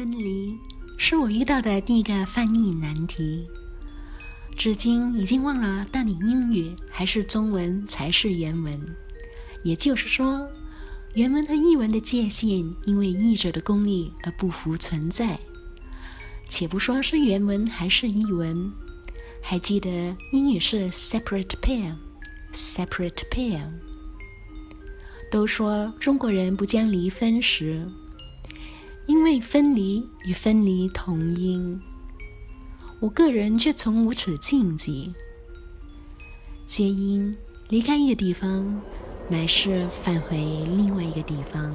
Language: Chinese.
分离是我遇到的第一个翻译难题，至今已经忘了到底英语还是中文才是原文。也就是说，原文和译文的界限因为译者的功力而不复存在。且不说是原文还是译文，还记得英语是 separate pair，separate pair。都说中国人不讲离分时，为分离与分离同音。我个人却从无此禁忌。皆因离开一个地方，乃是返回另外一个地方。